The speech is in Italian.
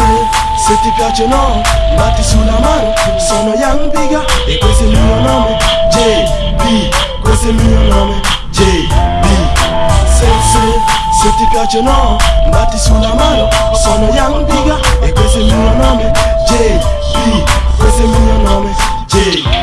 Se, se ti piacciono, batti sulla mano. Sono Young Biga e questo è il mio nome. JB, questo è il mio nome. JB Se, se, se ti piacciono, batti sulla mano. Sono Young Biga e questo è il mio nome. JB, questo è il mio nome. JB